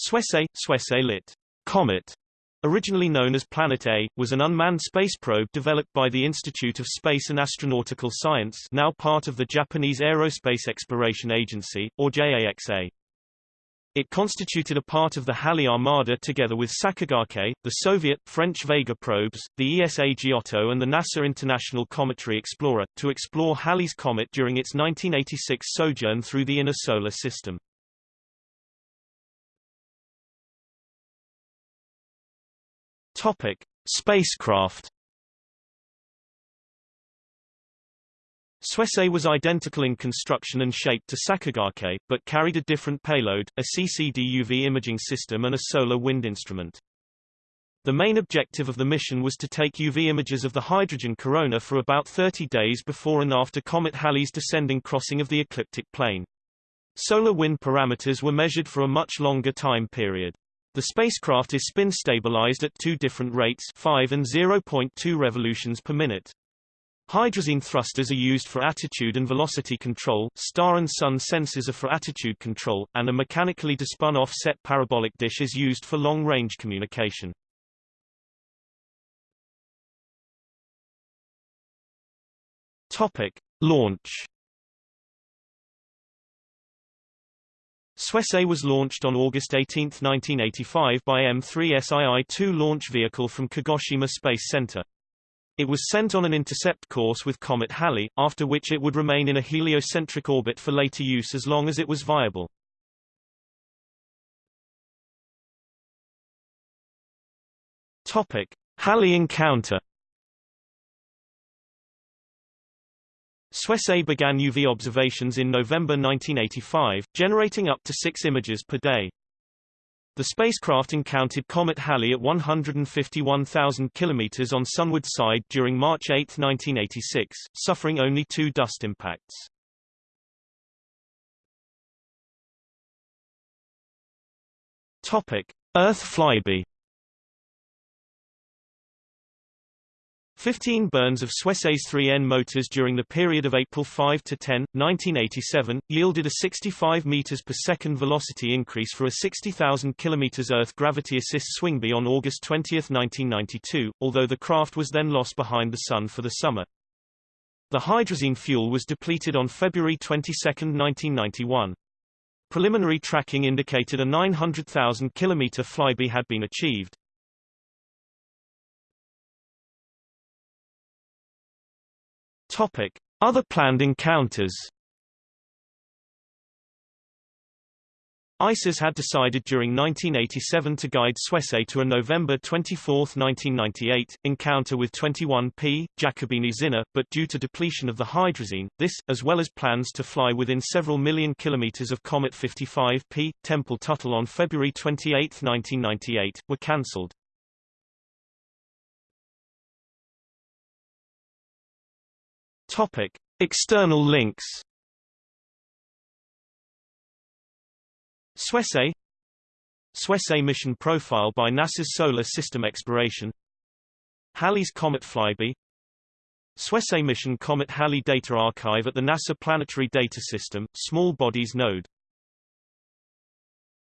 Suisei, Suisei lit. Comet, originally known as Planet A, was an unmanned space probe developed by the Institute of Space and Astronautical Science now part of the Japanese Aerospace Exploration Agency, or JAXA. It constituted a part of the Halley Armada together with Sakigake, the Soviet, French Vega probes, the ESA Giotto and the NASA International Cometary Explorer, to explore Halley's Comet during its 1986 sojourn through the inner solar system. Topic: Spacecraft. Suisei was identical in construction and shape to Sakigake, but carried a different payload, a CCD UV imaging system and a solar wind instrument. The main objective of the mission was to take UV images of the hydrogen corona for about 30 days before and after Comet Halley's descending crossing of the ecliptic plane. Solar wind parameters were measured for a much longer time period. The spacecraft is spin stabilized at two different rates 5 and 0.2 revolutions per minute. Hydrazine thrusters are used for attitude and velocity control, star and sun sensors are for attitude control, and a mechanically despun offset parabolic dish is used for long-range communication. Topic. Launch Suisei was launched on August 18, 1985 by M3SII-2 launch vehicle from Kagoshima Space Center. It was sent on an intercept course with Comet Halley, after which it would remain in a heliocentric orbit for later use as long as it was viable. Topic: Halley encounter Suisei began UV observations in November 1985, generating up to six images per day. The spacecraft encountered Comet Halley at 151,000 km on sunward side during March 8, 1986, suffering only two dust impacts. Topic: Earth flyby 15 burns of Suisei's 3N motors during the period of April 5 to 10, 1987, yielded a 65 meters per second velocity increase for a 60,000 kilometers Earth gravity assist swingby on August 20, 1992, although the craft was then lost behind the Sun for the summer. The hydrazine fuel was depleted on February 22, 1991. Preliminary tracking indicated a 900,000 kilometer flyby had been achieved. Topic: Other planned encounters. ISAS had decided during 1987 to guide Suisei to a November 24, 1998, encounter with 21P, Giacobini Zinner, but due to depletion of the hydrazine, this, as well as plans to fly within several million kilometers of Comet 55P, Tempel Tuttle on February 28, 1998, were cancelled. Topic: External links. Suisei Suisei mission profile by NASA's Solar System Exploration Halley's Comet Flyby Suisei mission Comet Halley Data Archive at the NASA Planetary Data System, Small Bodies Node